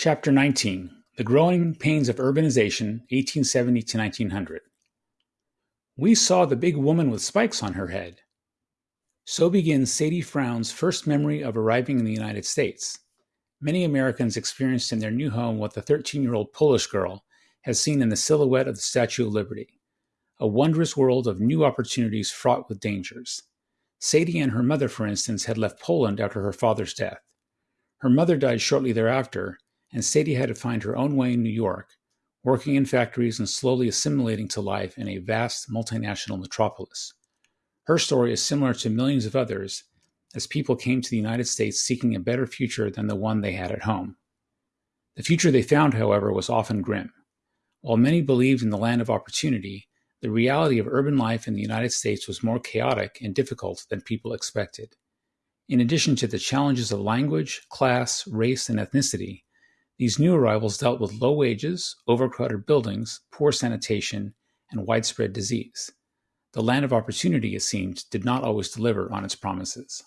Chapter 19 The Growing Pains of Urbanization, 1870 to 1900. We saw the big woman with spikes on her head. So begins Sadie Frowne's first memory of arriving in the United States. Many Americans experienced in their new home what the 13 year old Polish girl has seen in the silhouette of the Statue of Liberty a wondrous world of new opportunities fraught with dangers. Sadie and her mother, for instance, had left Poland after her father's death. Her mother died shortly thereafter, and Sadie had to find her own way in New York, working in factories and slowly assimilating to life in a vast multinational metropolis. Her story is similar to millions of others, as people came to the United States seeking a better future than the one they had at home. The future they found, however, was often grim. While many believed in the land of opportunity, the reality of urban life in the United States was more chaotic and difficult than people expected. In addition to the challenges of language, class, race, and ethnicity, these new arrivals dealt with low wages, overcrowded buildings, poor sanitation, and widespread disease. The land of opportunity, it seemed, did not always deliver on its promises.